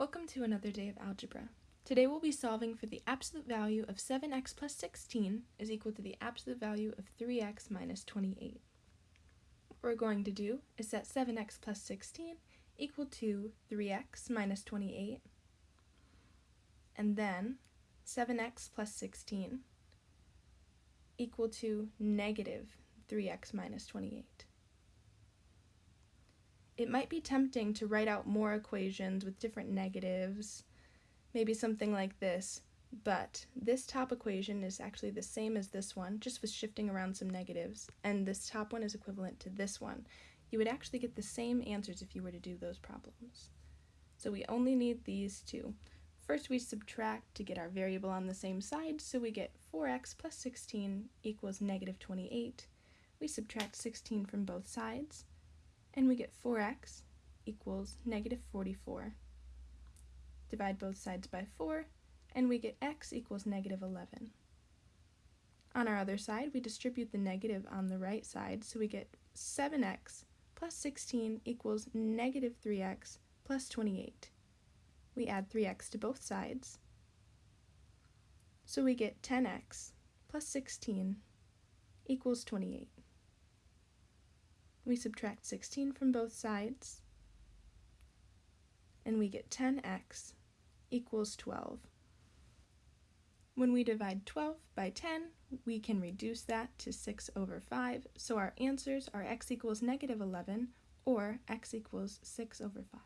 Welcome to another day of algebra. Today we'll be solving for the absolute value of 7x plus 16 is equal to the absolute value of 3x minus 28. What we're going to do is set 7x plus 16 equal to 3x minus 28, and then 7x plus 16 equal to negative 3x minus 28. It might be tempting to write out more equations with different negatives, maybe something like this, but this top equation is actually the same as this one, just with shifting around some negatives, and this top one is equivalent to this one. You would actually get the same answers if you were to do those problems. So we only need these two. First we subtract to get our variable on the same side, so we get 4x plus 16 equals negative 28. We subtract 16 from both sides, and we get 4x equals negative 44. Divide both sides by 4, and we get x equals negative 11. On our other side, we distribute the negative on the right side, so we get 7x plus 16 equals negative 3x plus 28. We add 3x to both sides, so we get 10x plus 16 equals 28. We subtract 16 from both sides, and we get 10x equals 12. When we divide 12 by 10, we can reduce that to 6 over 5, so our answers are x equals negative 11 or x equals 6 over 5.